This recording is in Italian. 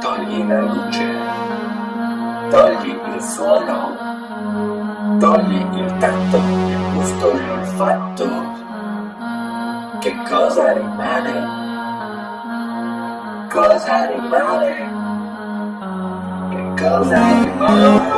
Togli la luce, togli il suono, togli il tatto, il gusto e l'olfatto. Che cosa rimane? Cosa rimane? Che cosa rimane?